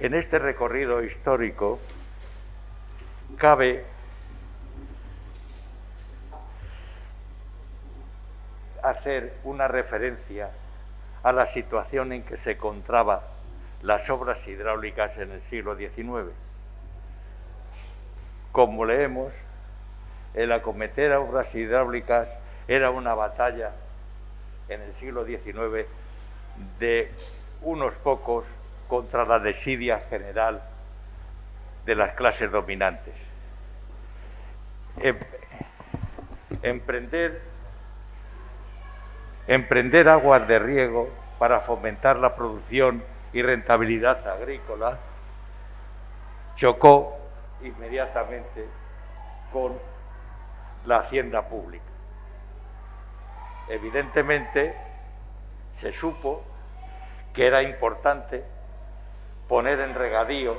En este recorrido histórico cabe hacer una referencia a la situación en que se encontraba las obras hidráulicas en el siglo XIX. Como leemos, el acometer obras hidráulicas era una batalla en el siglo XIX de unos pocos contra la desidia general de las clases dominantes. Em, emprender, emprender aguas de riego para fomentar la producción y rentabilidad agrícola chocó inmediatamente con la hacienda pública. Evidentemente se supo que era importante poner en regadío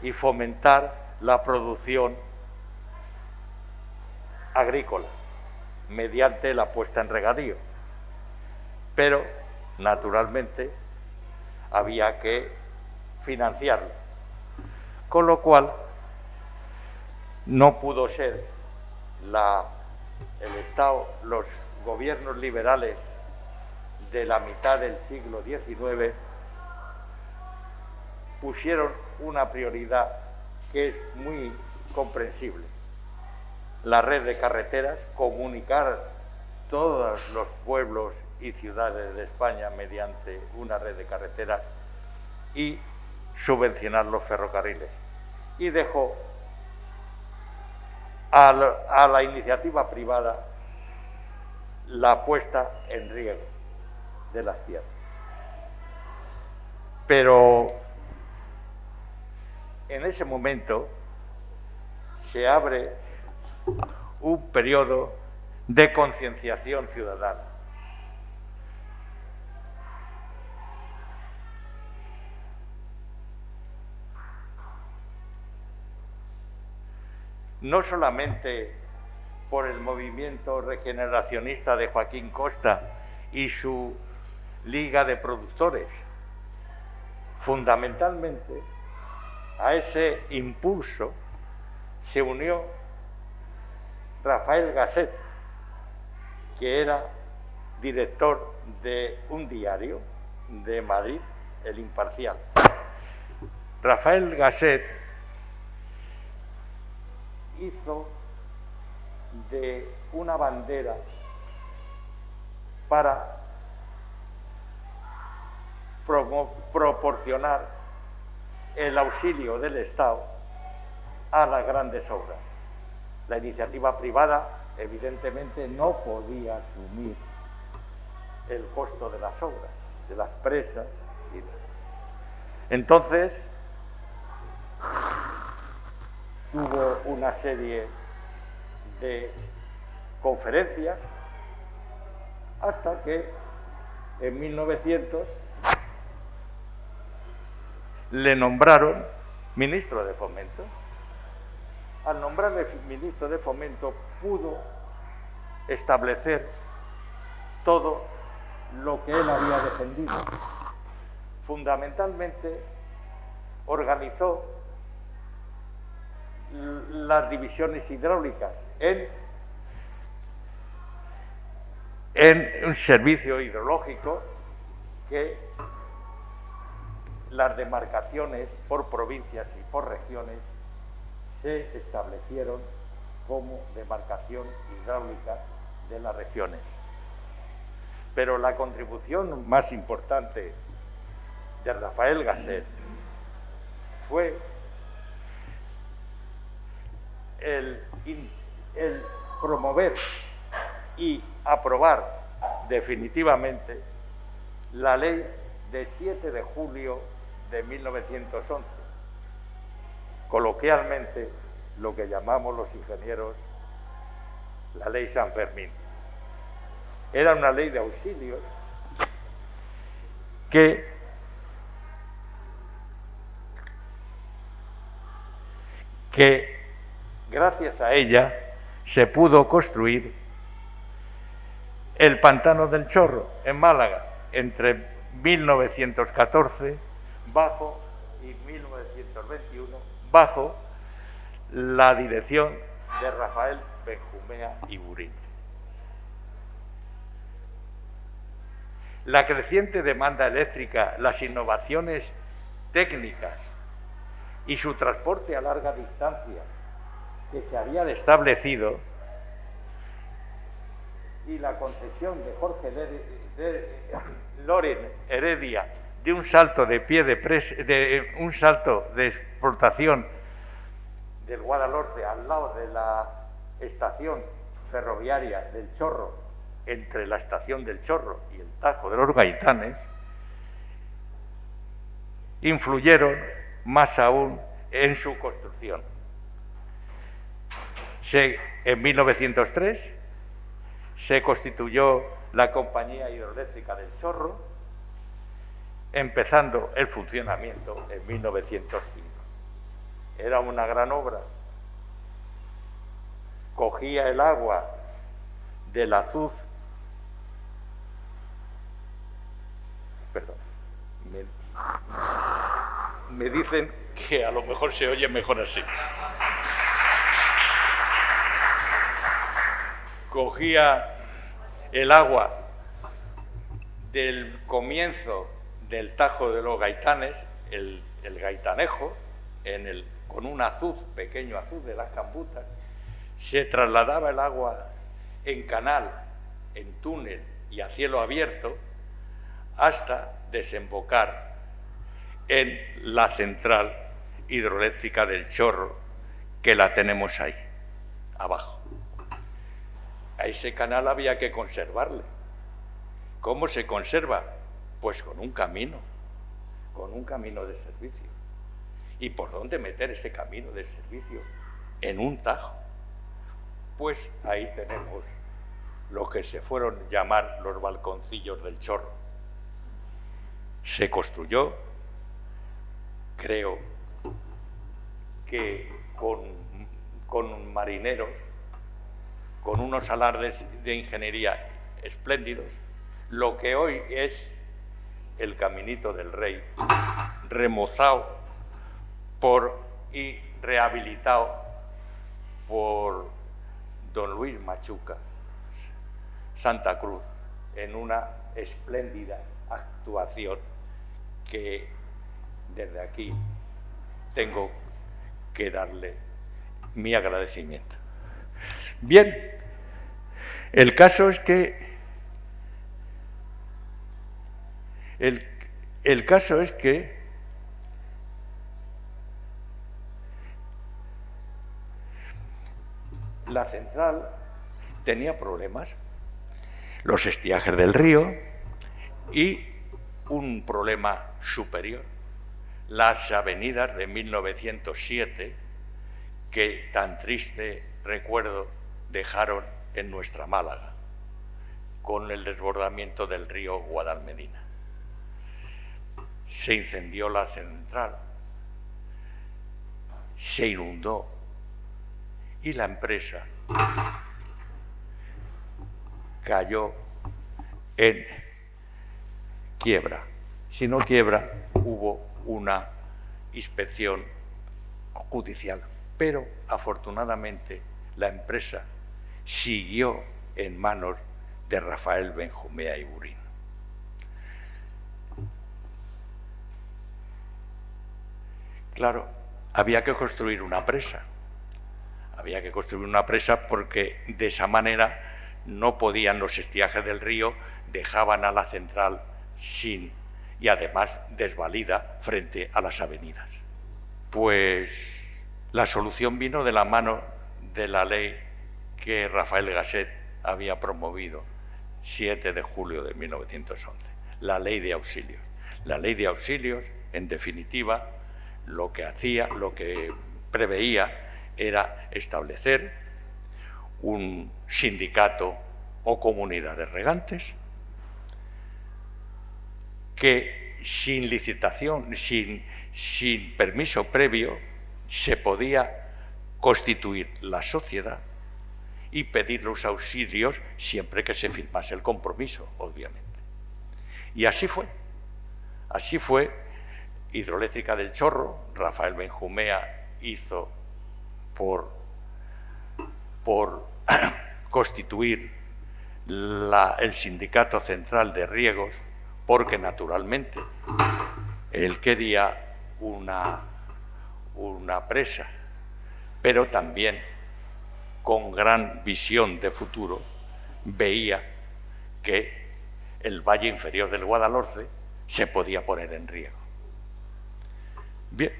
y fomentar la producción agrícola mediante la puesta en regadío. Pero, naturalmente, había que financiarlo. Con lo cual, no pudo ser la, el Estado, los gobiernos liberales de la mitad del siglo XIX pusieron una prioridad que es muy comprensible. La red de carreteras, comunicar todos los pueblos y ciudades de España mediante una red de carreteras y subvencionar los ferrocarriles. Y dejó a la, iniciativa privada la puesta en riego de las tierras. Pero en ese momento se abre un periodo de concienciación ciudadana. No solamente por el movimiento regeneracionista de Joaquín Costa y su liga de productores, fundamentalmente a ese impulso se unió Rafael Gasset, que era director de un diario de Madrid, El Imparcial. Rafael Gasset hizo de una bandera para proporcionar el auxilio del Estado a las grandes obras. La iniciativa privada, evidentemente, no podía asumir el costo de las obras, de las presas. Entonces, hubo una serie de conferencias hasta que en 1900 le nombraron ministro de Fomento. Al nombrarle ministro de Fomento pudo establecer todo lo que él había defendido. Fundamentalmente organizó las divisiones hidráulicas en, en un servicio hidrológico que las demarcaciones por provincias y por regiones se establecieron como demarcación hidráulica de las regiones. Pero la contribución más importante de Rafael Gasset fue el, el promover y aprobar definitivamente la ley de 7 de julio de 1911. Coloquialmente, lo que llamamos los ingenieros la ley San Fermín. Era una ley de auxilios que que gracias a ella se pudo construir el pantano del Chorro en Málaga entre 1914 bajo y 1921 bajo la dirección de Rafael Benjumea Burín. La creciente demanda eléctrica, las innovaciones técnicas y su transporte a larga distancia que se había establecido y la concesión de Jorge Loren Heredia de un salto de pie de, de un salto de explotación del Guadalhorce al lado de la estación ferroviaria del Chorro, entre la estación del Chorro y el Tajo de los Gaitanes, influyeron más aún en su construcción. en 1903 se constituyó la Compañía Hidroeléctrica del Chorro, empezando el funcionamiento en 1905. Era una gran obra. Cogía el agua del azuz, perdón, me dicen que a lo mejor se oye mejor así. Cogía el agua del comienzo del Tajo de los Gaitanes, el, gaitanejo, con un azuz, pequeño azuz de las cambutas, se trasladaba el agua en canal, en túnel y a cielo abierto hasta desembocar en la central hidroeléctrica del Chorro, que la tenemos ahí, abajo. A ese canal había que conservarle. ¿Cómo se conserva? Pues con un camino, con un camino de servicio. ¿Y por dónde meter ese camino de servicio? En un tajo. Pues ahí tenemos lo que se fueron llamar los balconcillos del chorro. Se construyó, creo que con, con marineros con unos alardes de ingeniería espléndidos, lo que hoy es el Caminito del Rey, remozado por, y rehabilitado por don Luis Machuca, Santa Cruz, en una espléndida actuación que desde aquí tengo que darle mi agradecimiento. Bien, el caso es que el, caso es que la central tenía problemas, los estiajes del río y un problema superior, las avenidas de 1907, que tan triste recuerdo dejaron en nuestra Málaga, con el desbordamiento del río Guadalmedina. Se incendió la central, se inundó y la empresa cayó en quiebra. Si no quiebra, hubo una inspección judicial. Pero afortunadamente la empresa siguió en manos de Rafael Benjumea y Claro, había que construir una presa. Había que construir una presa porque de esa manera no podían los estiajes del río, dejaban a la central sin y además desvalida frente a las avenidas. Pues la solución vino de la mano de la ley que Rafael Gasset había promovido 7 de julio de 1911, la ley de auxilios. La ley de auxilios, en definitiva, lo que hacía, lo que preveía era establecer un sindicato o comunidad de regantes que sin licitación, sin, sin permiso previo, se podía constituir la sociedad y pedir los auxilios siempre que se firmase el compromiso, obviamente. Y así fue. Así fue hidroeléctrica del Chorro, Rafael Benjumea hizo por, constituir el sindicato central de riegos, porque naturalmente él quería una, una presa, pero también con gran visión de futuro veía que el valle inferior del Guadalhorce se podía poner en riego. Bien,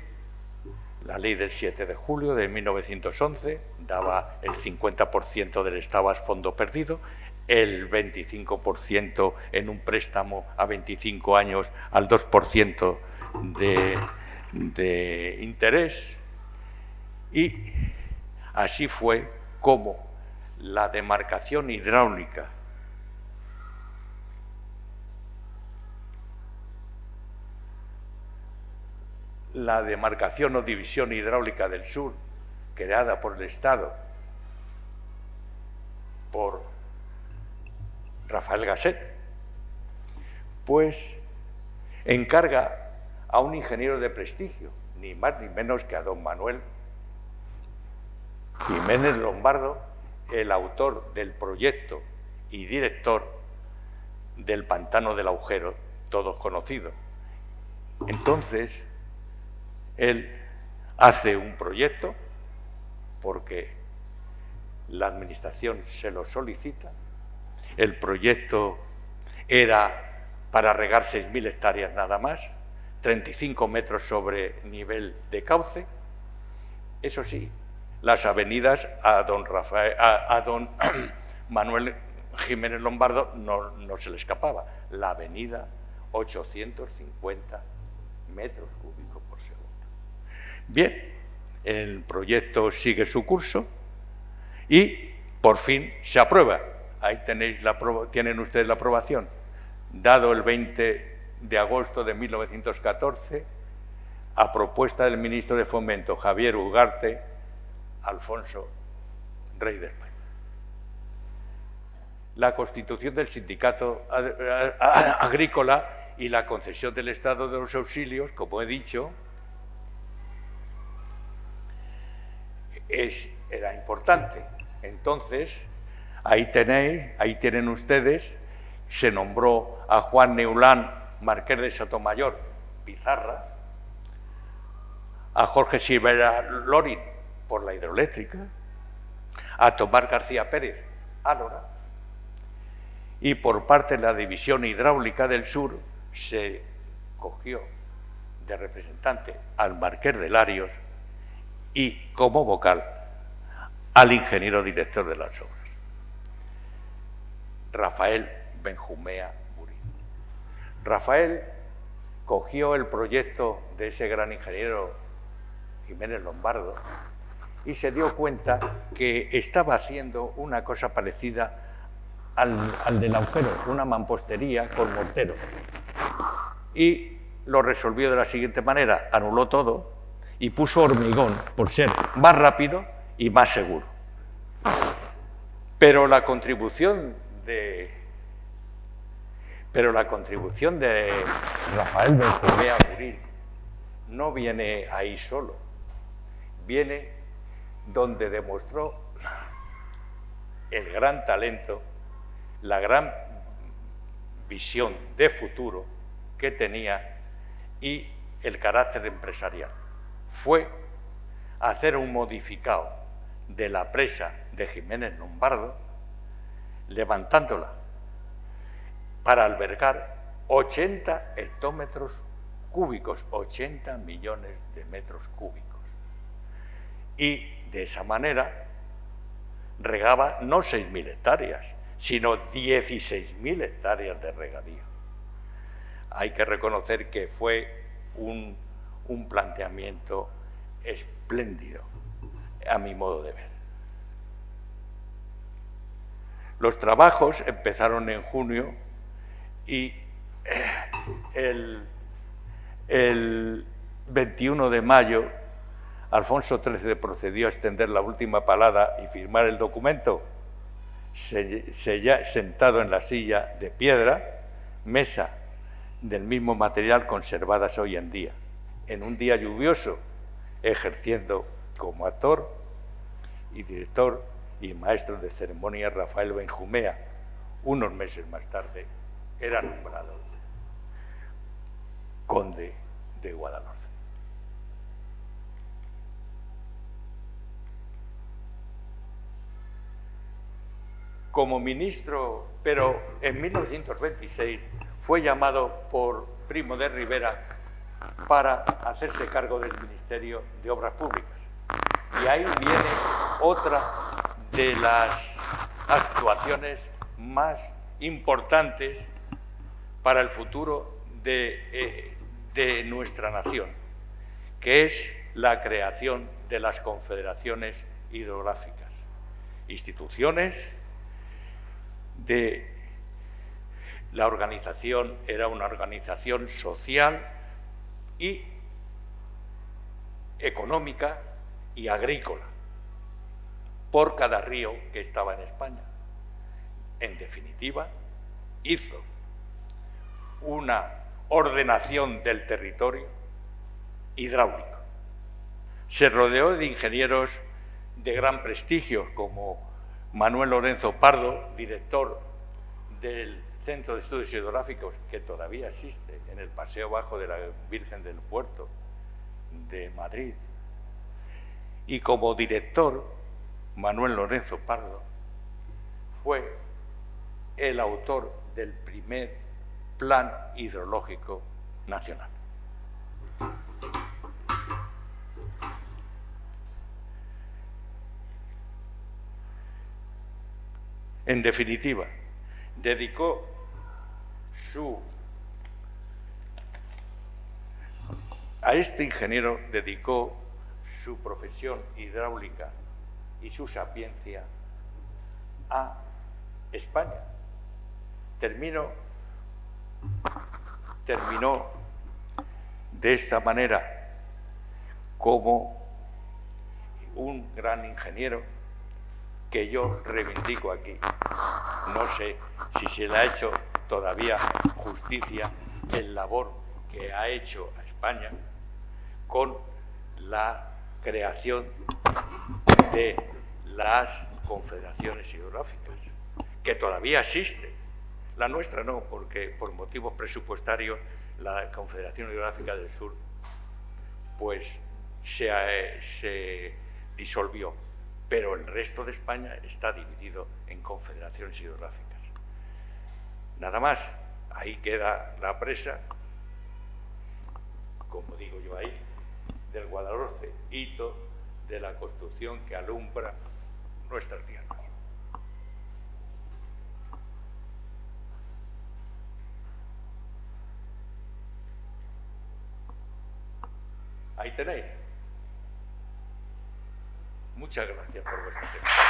la ley del 7 de julio de 1911 daba el 50% del estado a fondo perdido, el 25% en un préstamo a 25 años al 2% de, de interés. Y así fue como la demarcación hidráulica la demarcación o división hidráulica del sur, creada por el Estado, por Rafael Gasset, pues encarga a un ingeniero de prestigio, ni más ni menos que a don Manuel Jiménez Lombardo, el autor del proyecto y director del pantano del agujero, todos conocidos. Entonces, él hace un proyecto porque la administración se lo solicita. El proyecto era para regar 6.000 hectáreas nada más, 35 metros sobre nivel de cauce. Eso sí, las avenidas a don, Rafael, a, don Manuel Jiménez Lombardo no, se le escapaba. La avenida 850 metros cúbicos. Bien, el proyecto sigue su curso y por fin se aprueba. Ahí tenéis la, tienen ustedes la aprobación. Dado el 20 de agosto de 1914, a propuesta del ministro de Fomento, Javier Ugarte, Alfonso, rey de España. La constitución del sindicato agrícola y la concesión del Estado de los auxilios, como he dicho, es, era importante. Entonces, ahí tenéis, ahí tienen ustedes, se nombró a Juan Neulán, marqués de Sotomayor, Pizarra, a Jorge Silvera Lorin por la hidroeléctrica, a Tomás García Pérez, Álora, y por parte de la División Hidráulica del Sur se cogió de representante al marqués de Larios y como vocal al ingeniero director de las obras, Rafael Benjumea Murín. Rafael cogió el proyecto de ese gran ingeniero Jiménez Lombardo y se dio cuenta que estaba haciendo una cosa parecida al, al del agujero, una mampostería con mortero. Y lo resolvió de la siguiente manera, anuló todo y puso hormigón. Por ser más rápido y más seguro. Pero la contribución de pero la contribución de Rafael Benjumea Murín no viene ahí solo, viene donde demostró el gran talento, la gran visión de futuro que tenía y el carácter empresarial fue hacer un modificado de la presa de Jiménez Lombardo, levantándola para albergar 80 hectómetros cúbicos, 80 millones de metros cúbicos. Y de esa manera regaba no 6.000 hectáreas, sino 16.000 hectáreas de regadío. Hay que reconocer que fue un un planteamiento espléndido, a mi modo de ver. Los trabajos empezaron en junio y eh, el, 21 de mayo Alfonso XIII procedió a extender la última palada y firmar el documento, sentado en la silla de piedra, mesa del mismo material conservadas hoy en día en un día lluvioso, ejerciendo como actor y director y maestro de ceremonia Rafael Benjumea. Unos meses más tarde era nombrado conde de Guadalajara. como ministro, pero en 1926 fue llamado por Primo de Rivera para hacerse cargo del Ministerio de Obras Públicas. Y ahí viene otra de las actuaciones más importantes para el futuro de, eh, nuestra nación, que es la creación de las confederaciones hidrográficas, instituciones de la organización era una organización social y económica y agrícola por cada río que estaba en España. En definitiva, hizo una ordenación del territorio hidráulico. Se rodeó de ingenieros de gran prestigio como Manuel Lorenzo Pardo, director del Centro de Estudios Hidrográficos, que todavía existe en el Paseo Bajo de la Virgen del Puerto de Madrid. Y como director, Manuel Lorenzo Pardo fue el autor del primer Plan Hidrológico Nacional. En definitiva, dedicó su... A este ingeniero dedicó su profesión hidráulica y su sapiencia a España. Terminó, terminó de esta manera como un gran ingeniero que yo reivindico aquí. No sé si se le ha hecho todavía justicia el labor que ha hecho a España con la creación de las confederaciones hidrográficas, que todavía existe. La nuestra no, porque por motivos presupuestarios la Confederación Hidrográfica del Sur pues se, se disolvió pero el resto de España está dividido en confederaciones hidrográficas. Nada más, ahí queda la presa, como digo yo ahí, del Guadalhorce, hito de la construcción que alumbra nuestra tierra. Ahí tenéis. Muchas gracias por vuestro tiempo.